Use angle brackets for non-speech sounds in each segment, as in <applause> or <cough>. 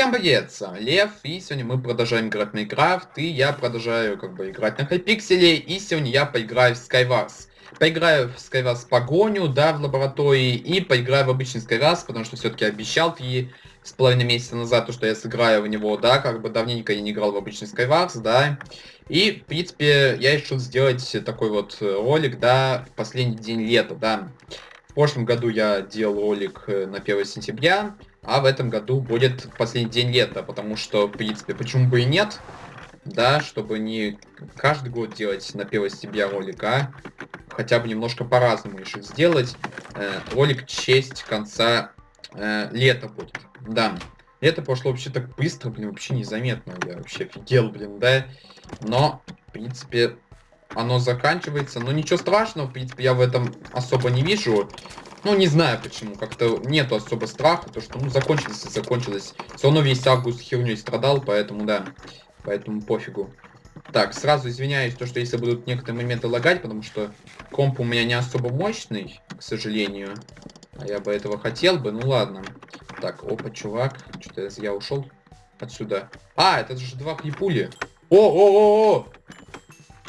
Всем привет, с вами Лев, и сегодня мы продолжаем играть Майнкрафт, и я продолжаю как бы играть на Хайпикселе, и сегодня я поиграю в Skywars. Поиграю в Skywars погоню, да, в лаборатории, и поиграю в обычный Skywars, потому что все-таки обещал три с половиной месяца назад, то, что я сыграю в него, да, как бы давненько я не играл в обычный Skywars, да. И, в принципе, я решил сделать такой вот ролик, да, в последний день лета, да. В прошлом году я делал ролик э, на 1 сентября, а в этом году будет последний день лета, потому что, в принципе, почему бы и нет, да, чтобы не каждый год делать на 1 сентября ролик, а хотя бы немножко по-разному решить сделать. Э, ролик честь конца э, лета будет, да. Лето прошло вообще так быстро, блин, вообще незаметно, я вообще офигел, блин, да. Но, в принципе, оно заканчивается, но ничего страшного, в принципе, я в этом особо не вижу. Ну, не знаю почему, как-то нету особо страха, то что, ну, закончилось и закончилось. Все равно весь август херней страдал, поэтому, да, поэтому пофигу. Так, сразу извиняюсь, то, что если будут некоторые моменты лагать, потому что комп у меня не особо мощный, к сожалению. А я бы этого хотел бы, ну ладно. Так, опа, чувак, что-то я ушел отсюда. А, это же два клипули. О-о-о-о!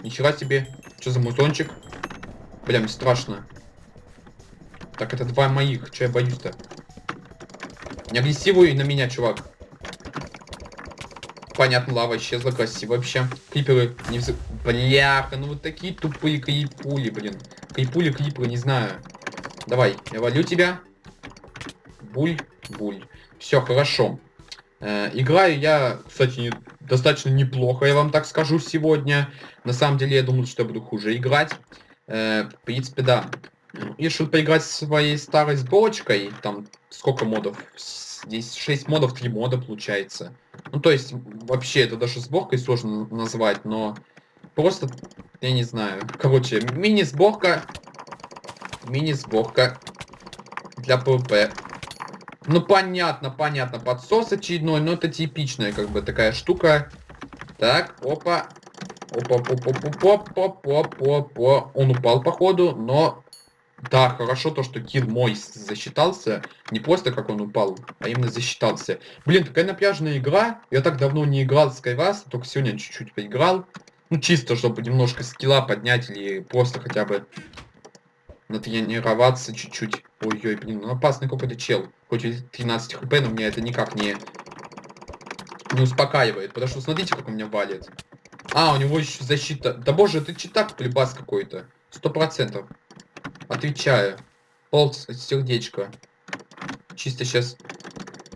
Ничего себе. Что за музончик? Прям страшно. Так, это два моих. Че я боюсь-то? Не агрессивуй на меня, чувак. Понятно, лава исчезла. Красиво вообще. Клиперы не вз... Бляха, ну вот такие тупые клипули, блин. Клипули, клиперы, не знаю. Давай, я валю тебя. Буль, буль. Все, хорошо. Э, играю я, кстати, не, достаточно неплохо, я вам так скажу, сегодня. На самом деле, я думал, что я буду хуже играть. Э, в принципе, да решил поиграть своей старой сборочкой. Там сколько модов? Здесь 6 модов, 3 мода получается. Ну, то есть, вообще, это даже сборкой сложно назвать, но просто, я не знаю. Короче, мини-сборка. Мини-сборка для ПВП. Ну, понятно, понятно. Подсос очередной, но это типичная, как бы, такая штука. Так, опа. Опа, опа, опа, опа, опа, опа, опа. Он упал, походу, но да, хорошо то, что килл мой засчитался. Не просто как он упал, а именно засчитался. Блин, такая напряженная игра. Я так давно не играл в Skywars, только сегодня чуть-чуть поиграл. Ну, чисто, чтобы немножко скилла поднять или просто хотя бы натренироваться чуть-чуть. Ой-ой, блин, ну опасный какой-то чел. Хоть и 13 хп, но меня это никак не, не успокаивает. Потому что смотрите, как у меня валит. А, у него еще защита. Да боже, это читак плебас какой-то. Сто процентов. Отвечаю. Пол сердечко. Чисто сейчас.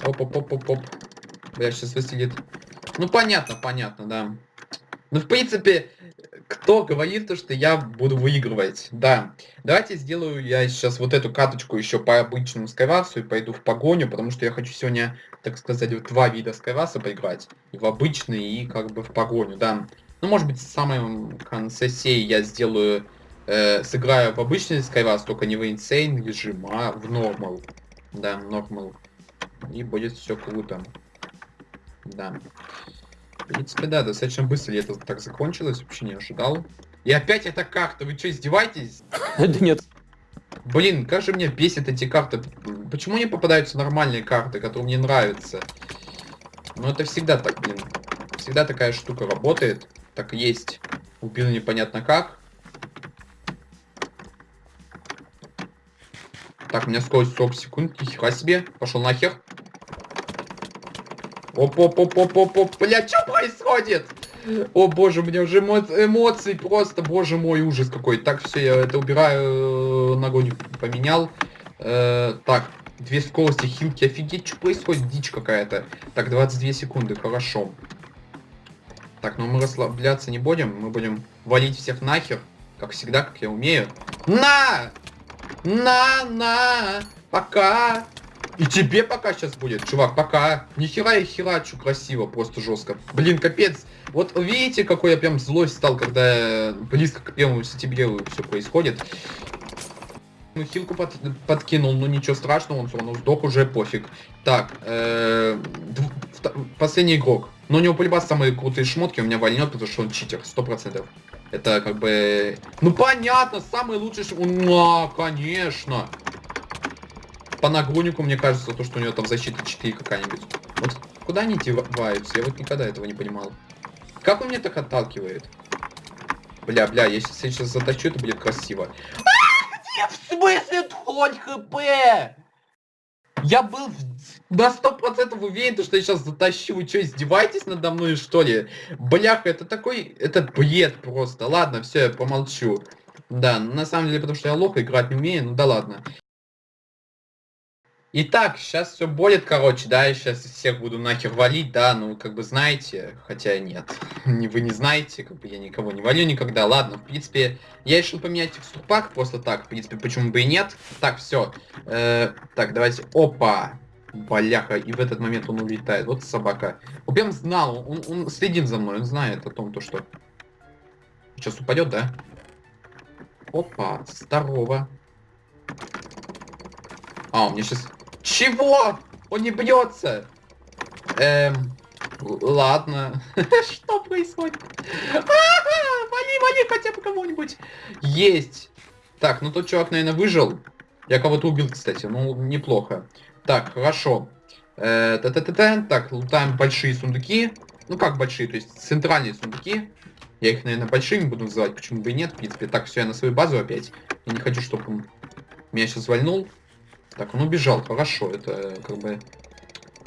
Оп-оп-оп-оп-оп. Бля, сейчас выстрелит. Ну, понятно, понятно, да. Ну, в принципе, кто говорит то, что я буду выигрывать? Да. Давайте сделаю я сейчас вот эту каточку еще по обычному скайвасу и пойду в погоню, потому что я хочу сегодня, так сказать, вот два вида скайваса поиграть. И в обычный, и как бы в погоню, да. Ну, может быть, в самом конце сей я сделаю э, сыграю в обычный Skywars, только не в Insane режим, а в Normal. Да, Normal. И будет все круто. Да. В принципе, да, достаточно быстро это так закончилось, вообще не ожидал. И опять эта карта, вы что, издеваетесь? <laughs> Да нет. Блин, как же меня бесит эти карты. Почему не попадаются нормальные карты, которые мне нравятся? Ну это всегда так, блин. Всегда такая штука работает. Так есть. Убил непонятно как. Так, у меня скорость 40 секунд. Нихера себе. Пошел нахер. Оп-оп-оп-оп-оп-оп. Бля, что происходит? О боже, у меня уже эмо эмоции просто, боже мой, ужас какой. Так, все, я это убираю, э, ногой поменял. Э, так, две скорости, хилки, офигеть, что происходит? Дичь какая-то. Так, 22 секунды, хорошо. Так, ну мы расслабляться не будем, мы будем валить всех нахер, как всегда, как я умею. На! На, на, пока. И тебе пока сейчас будет, чувак, пока. Нихера я херачу красиво, просто жестко. Блин, капец. Вот видите, какой я прям злой стал, когда близко к первому сентябрю все происходит. Ну, хилку под, подкинул, ну ничего страшного, он все равно сдох уже, пофиг. Так, э, последний игрок. Но у него полюбас самые крутые шмотки, у меня вольнет, потому что он читер, сто процентов. Это как бы... Ну понятно, самый лучший... Ну, конечно. По нагруднику, мне кажется, то, что у него там защита 4 какая-нибудь. Вот куда они деваются? Я вот никогда этого не понимал. Как он меня так отталкивает? Бля, бля, если я сейчас затащу, это будет красиво. А, в смысле хоть хп? Я был на сто процентов уверен, что я сейчас затащу. Вы что, издеваетесь надо мной, что ли? Бляха, это такой... Это бред просто. Ладно, все, я помолчу. Да, на самом деле, потому что я лох, играть не умею, ну да ладно. Итак, сейчас все будет, короче, да, я сейчас всех буду нахер валить, да, ну, как бы знаете, хотя нет, <laughs> не вы не знаете, как бы я никого не валю никогда, ладно, в принципе, я решил поменять текстурпак просто так, в принципе, почему бы и нет. Так, все, э, так, давайте, опа, Баляха, и в этот момент он улетает. Вот собака. Он прям знал, он, он следит за мной, он знает о том, то, что... Сейчас упадет, да? Опа, здорово. А, у меня сейчас... Чего? Он не бьется. Эм, ладно. <laughs> Что происходит? Вали, вали хотя бы кого-нибудь. Есть. Так, ну тот чувак, наверное, выжил. Я кого-то убил, кстати. Ну, неплохо. Так, хорошо. Э, та -та -та -та. Так, лутаем большие сундуки. Ну как большие, то есть центральные сундуки. Я их, наверное, большими буду называть, почему бы и нет, в принципе. Так, все, я на свою базу опять. Я не хочу, чтобы он меня сейчас вальнул. Так, он убежал, хорошо, это как бы...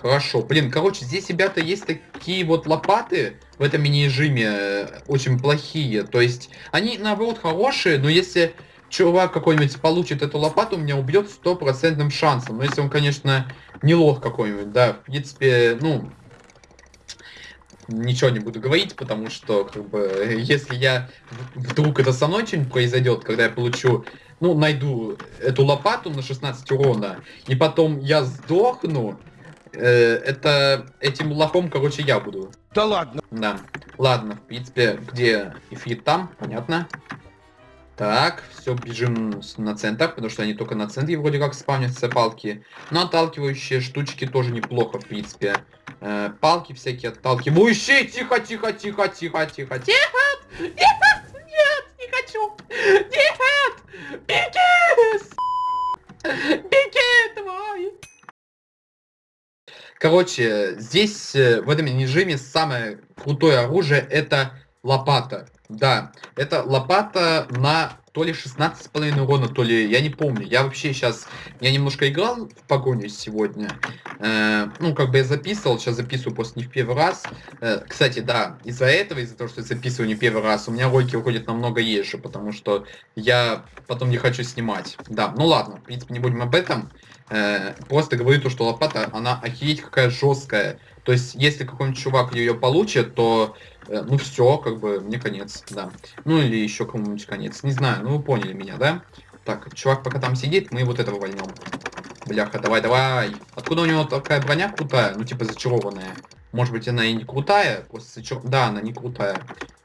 Хорошо, блин, короче, здесь, ребята, есть такие вот лопаты в этом мини-режиме, э, очень плохие. То есть, они, наоборот, хорошие, но если чувак какой-нибудь получит эту лопату, меня убьет стопроцентным шансом. Но если он, конечно, не лох какой-нибудь, да, в принципе, ну, ничего не буду говорить, потому что, как бы, если я вдруг это со мной что-нибудь произойдет, когда я получу ну, найду эту лопату на 16 урона, и потом я сдохну, э, это этим лохом, короче, я буду. Да ладно. Да. Ладно, в принципе, где Ифрит там, понятно. Так, все, бежим на центр, потому что они только на центре вроде как спавнятся палки. Но отталкивающие штучки тоже неплохо, в принципе. Э, палки всякие отталкивающие. Тихо, тихо, тихо, тихо, тихо, тихо. Нет, нет, не хочу. Нет. Беги! Беги, давай! Короче, здесь, э, в этом режиме, самое крутое оружие это лопата. Да, это лопата на то ли 16,5 урона, то ли, я не помню. Я вообще сейчас, я немножко играл в погоню сегодня. Э, ну, как бы я записывал, сейчас записываю просто не в первый раз. Э, кстати, да, из-за этого, из-за того, что я записываю не первый раз, у меня ролики выходят намного еже, потому что я потом не хочу снимать. Да, ну ладно, в принципе, не будем об этом. Э, просто говорю то, что лопата, она охереть какая жесткая. То есть, если какой-нибудь чувак ее получит, то ну все, как бы, мне конец, да. Ну или еще кому-нибудь конец. Не знаю, ну вы поняли меня, да? Так, чувак пока там сидит, мы вот этого вольнем. Бляха, давай, давай. Откуда у него такая броня крутая? Ну типа зачарованная. Может быть она и не крутая, просто зачар... Да, она не крутая.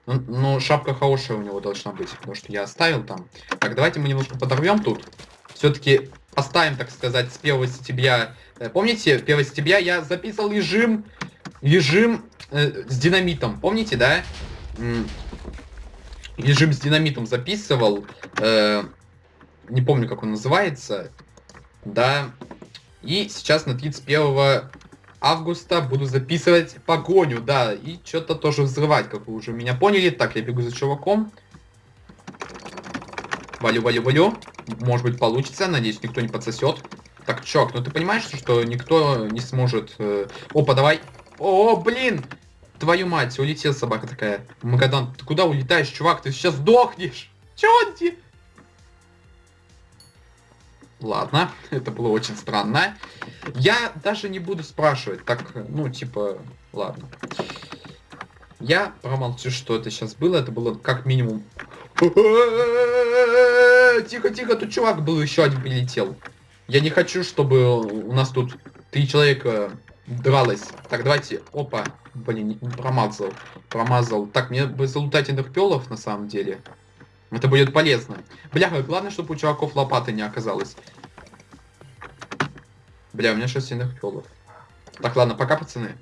Ну, ну, шапка хорошая у него должна быть, потому что я оставил там. Так, давайте мы немножко подорвем тут. Все-таки оставим, так сказать, с 1 сентября. Э, помните, 1 сентября я записывал режим, режим э, с динамитом, помните, да? Режим с динамитом записывал. Э, не помню, как он называется. Да. И сейчас на 31 августа буду записывать погоню, да. И что-то тоже взрывать, как вы уже меня поняли. Так, я бегу за чуваком. Валю, валю, валю. Может быть получится, надеюсь, никто не подсосет. Так, чувак, ну ты понимаешь, что никто не сможет... Э... Опа, давай. О, блин! Твою мать, улетела собака такая. Магадан, ты куда улетаешь, чувак? Ты сейчас сдохнешь. Чё ты? Ладно, <laughs> это было очень странно. Я даже не буду спрашивать. Так, ну, типа, ладно. Я промолчу, что это сейчас было. Это было как минимум... <laughs> Тихо, тихо, тут чувак был, еще один прилетел. Я не хочу, чтобы у нас тут три человека дралось. Так, давайте, опа, блин, промазал, промазал. Так, мне бы залутать энергпелов на самом деле. Это будет полезно. Бляха, главное, чтобы у чуваков лопаты не оказалось. Бля, у меня 6 энергпелов. Так, ладно, пока, пацаны.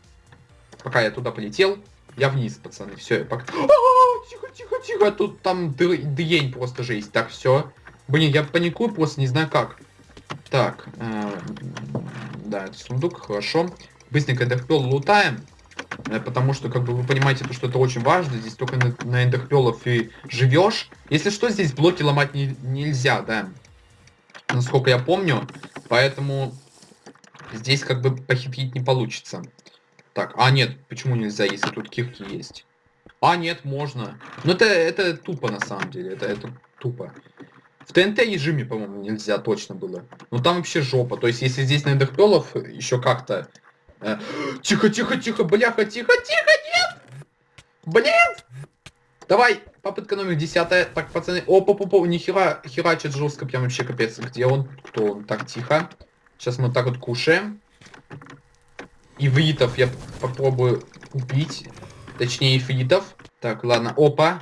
Пока я туда полетел, я вниз, пацаны. Все, я пока... Тихо, тихо, тихо, тут там дрень просто жесть. Так, все. Блин, я паникую просто, не знаю как. Так, э, да, это сундук, хорошо. быстренько эндерпел лутаем. Э, потому что, как бы, вы понимаете, то, что это очень важно. Здесь только на, на эндерпелов и живешь. Если что, здесь блоки ломать не, нельзя, да. Насколько я помню. Поэтому здесь, как бы, похитрить не получится. Так, а нет, почему нельзя, если тут кирки есть? А, нет, можно. Ну, это, это тупо, на самом деле. Это, это тупо. В ТНТ режиме, по-моему, нельзя точно было. Ну, там вообще жопа. То есть, если здесь на эндерпелов еще как-то тихо, тихо, тихо, бляха, тихо, тихо, нет! Блин! Давай, попытка номер десятая. Так, пацаны, опа, опа, нихера херачит жестко, прям вообще капец. Где он? Кто он? Так, тихо. Сейчас мы так вот кушаем. И Ивритов я попробую убить. Точнее, ифритов. Так, ладно, опа.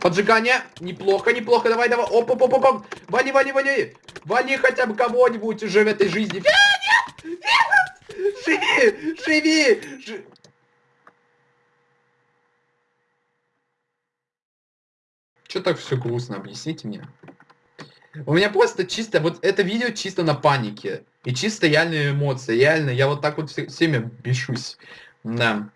Поджигание. Неплохо, неплохо. Давай, давай. Опа, опа, опа. Вали, вали, вали. Вали хотя бы кого-нибудь уже в этой жизни. Нет, нет, нет. Живи! <laughs> Живи! Ж... Что так все грустно? Объясните мне. У меня просто чисто, вот это видео чисто на панике. И чисто реальные эмоции. Реально, я вот так вот все, всеми бешусь. Да.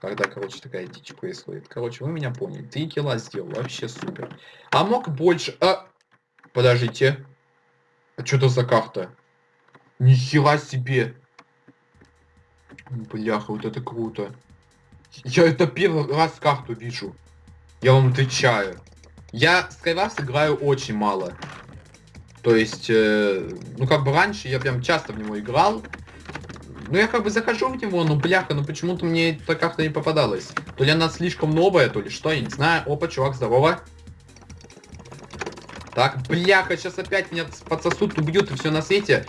Когда, короче, такая дичь происходит. Короче, вы меня поняли. Три килла сделал. Вообще супер. А мог больше... А... Подождите. А что это за карта? Нихера себе. Бляха, вот это круто. Я это первый раз карту вижу. Я вам отвечаю. Я Skywars играю очень мало. То есть, э, ну как бы раньше я прям часто в него играл. Ну я как бы захожу в него, но бляха, но почему-то мне эта карта не попадалась. То ли она слишком новая, то ли что, я не знаю. Опа, чувак, здорово. Так, бляха, сейчас опять меня подсосут, убьют и все на свете.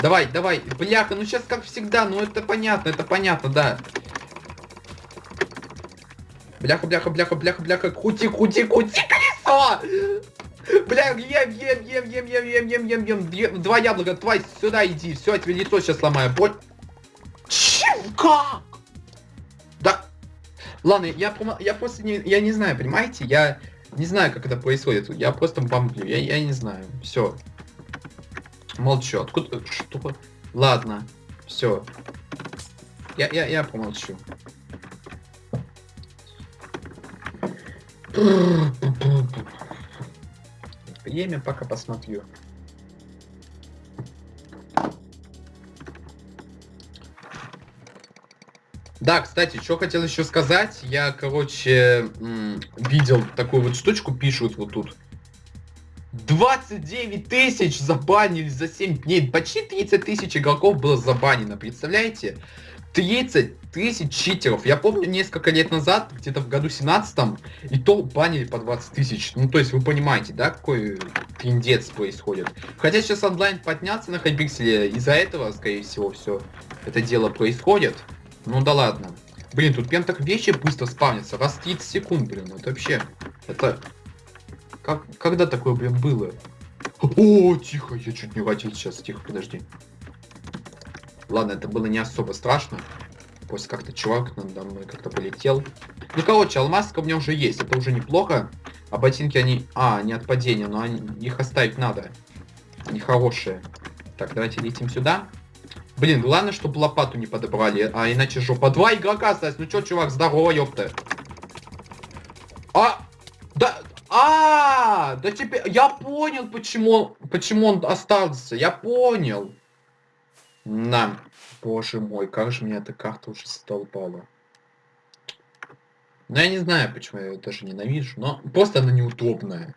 Давай, давай. Бляха, ну сейчас как всегда. Ну это понятно, это понятно, да. Бляха, бляха, бляха, бляха, бляха. Крути, крути, крути колесо! Бля, ем, ем, ем, ем, ем, ем, ем, ем, ем, ем. Два яблока, твой, сюда иди. Все, я тебе лицо сейчас сломаю. Боль. Чем? Как? Да. Ладно, я, я просто не, я не знаю, понимаете? Я не знаю, как это происходит. Я просто бомблю. Я, я не знаю. Все. Молчу. Откуда? Что? Ладно. Все. Я, я, я помолчу. Время пока посмотрю. Да, кстати, что хотел еще сказать. Я, короче, видел такую вот штучку, пишут вот тут. 29 тысяч забанили за 7 дней. Почти 30 тысяч игроков было забанено, представляете? 30 тысяч читеров. Я помню несколько лет назад, где-то в году 17 и то банили по 20 тысяч. Ну, то есть вы понимаете, да, какой трендец происходит. Хотя сейчас онлайн подняться на хайпикселе, из-за этого, скорее всего, все это дело происходит. Ну да ладно. Блин, тут прям так вещи быстро спавнятся. Раз в 30 секунд, блин, это вообще... Это как, когда такое, блин, было? О, тихо, я чуть не ватил сейчас. Тихо, подожди. Ладно, это было не особо страшно. После как-то чувак надо мной как-то полетел. Ну, короче, алмазка у меня уже есть. Это уже неплохо. А ботинки, они... А, не от падения, но они... их оставить надо. Они хорошие. Так, давайте летим сюда. Блин, главное, чтобы лопату не подобрали, а иначе жопа. Два игрока осталось. Ну чё, чувак, здорово, ёпта. А! Да, а, да теперь я понял, почему, почему он остался. Я понял. На, боже мой, как же меня эта карта уже столпала. Ну, я не знаю, почему я ее даже ненавижу, но просто она неудобная.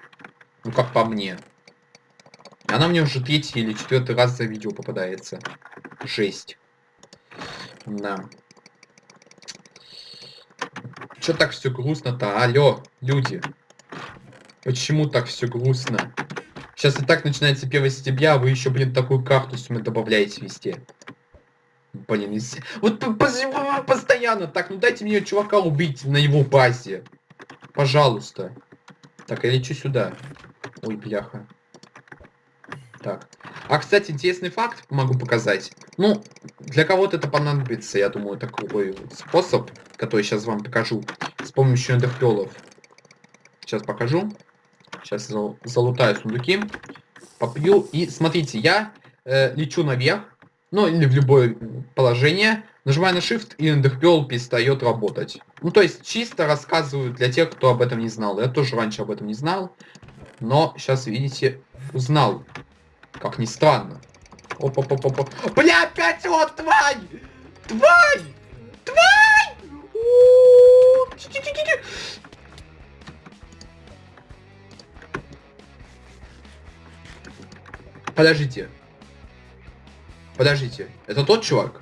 Ну, как по мне. Она мне уже третий или четвертый раз за видео попадается. Жесть. Да. Чё так все грустно-то? Алло, люди. Почему так все грустно? Сейчас и так начинается 1 сентября, а вы еще, блин, такую карту мне добавляете везде. Блин, если... вот постоянно так, ну дайте мне чувака убить на его базе. Пожалуйста. Так, я лечу сюда. Ой, бляха. Так. А, кстати, интересный факт могу показать. Ну, для кого-то это понадобится, я думаю, такой способ, который сейчас вам покажу, с помощью эндерпелов. Сейчас покажу. Сейчас залутаю сундуки. Попью. И смотрите, я э, лечу наверх. ну или в любое положение, нажимая на Shift, и Enderpearl перестает работать. Ну, то есть чисто рассказываю для тех, кто об этом не знал. Я тоже раньше об этом не знал, но сейчас, видите, узнал. Как ни странно. Опа-па-па-па. Бля, опять вот, тварь! Тварь! Тварь! Подождите. Подождите. Это тот чувак?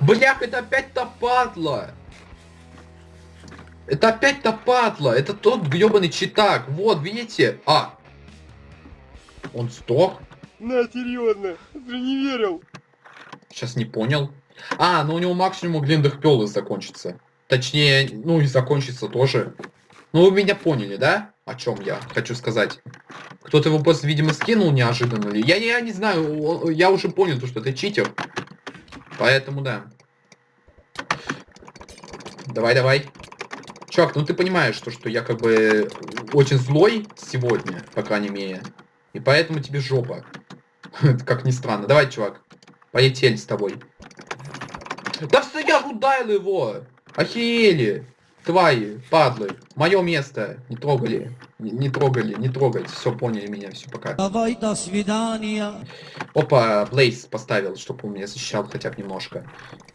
Блях, это опять та падла! Это опять та падла! Это тот гребаный читак! Вот, видите? А! Он сдох? На, серьезно, ты не верил. Сейчас не понял. А, ну у него максимум глиндах пелы закончится. Точнее, ну и закончится тоже. Ну вы меня поняли, да? О чем я хочу сказать. Кто-то его просто, видимо, скинул неожиданно. Я, я не знаю, я уже понял, то, что это читер. Поэтому да. Давай, давай. Чувак, ну ты понимаешь, что, что я как бы очень злой сегодня, по крайней мере. И поэтому тебе жопа. <laughs> как ни странно. Давай, чувак. Полетели с тобой. Да все, я ударил его! Охерели! Твари, падлы, мое место. Не трогали. Не, не трогали, не трогайте. Все, поняли меня, все, пока. Давай, до свидания. Опа, Блейз поставил, чтобы он меня защищал хотя бы немножко.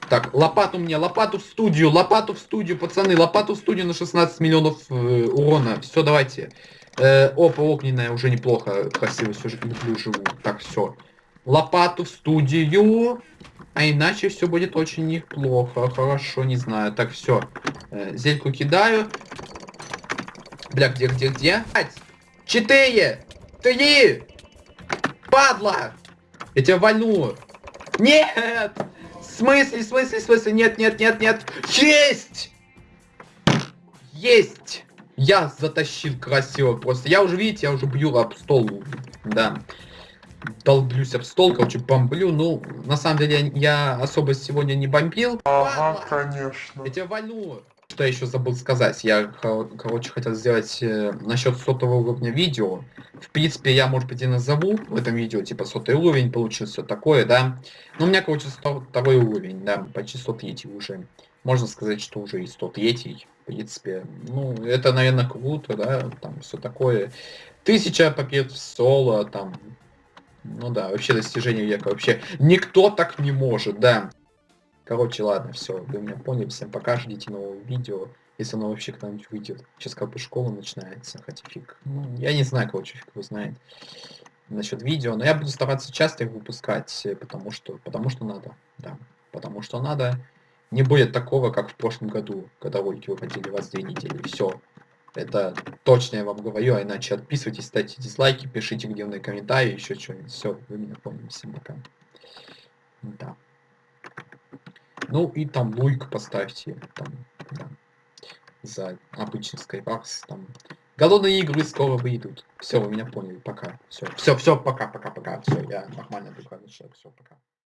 Так, лопату мне, лопату в студию, лопату в студию, пацаны, лопату в студию на 16 миллионов э, урона. Все, давайте. Э, опа, огненная уже неплохо, красиво все же люблю живу. Так, все. Лопату в студию. А иначе все будет очень неплохо. Хорошо, не знаю. Так, все. Э, зельку кидаю. Бля, где, где, где? Четыре! Три! Падла! Я тебя вальну! Нет! В смысле, в смысле, в смысле? Нет, нет, нет, нет! Есть! Есть! Я затащил красиво просто. Я уже, видите, я уже бью об стол. Да долблюсь об стол, короче, бомблю. Ну, на самом деле, я особо сегодня не бомбил. Ага, конечно. Я тебя вальну. Что я еще забыл сказать? Я, короче, хотел сделать э, насчет сотого уровня видео. В принципе, я, может быть, и назову в этом видео, типа, сотый уровень получился, такое, да. Но у меня, короче, второй уровень, да, почти 103 уже. Можно сказать, что уже и 103 в принципе. Ну, это, наверное, круто, да, там все такое. Тысяча побед в соло, там, ну да, вообще достижение века. Вообще никто так не может, да. Короче, ладно, все, вы меня поняли. Всем пока, ждите нового видео. Если оно вообще когда-нибудь выйдет. Сейчас как бы школа начинается, хотя фиг. Ну, я не знаю, короче, фиг вы знает насчет видео. Но я буду стараться часто их выпускать, потому что, потому что надо. Да, потому что надо. Не будет такого, как в прошлом году, когда ролики выходили вас две недели. Все, это точно я вам говорю, а иначе отписывайтесь, ставьте дизлайки, пишите гневные комментарии, еще что-нибудь. Все, вы меня поняли. Всем пока. Да. Ну и там луйк поставьте. Там, да, за обычный Skywars. Там. Голодные игры скоро выйдут. Все, вы меня поняли. Пока. Все, все, все, пока, пока, пока. Все, я нормально докладываю. Все, пока.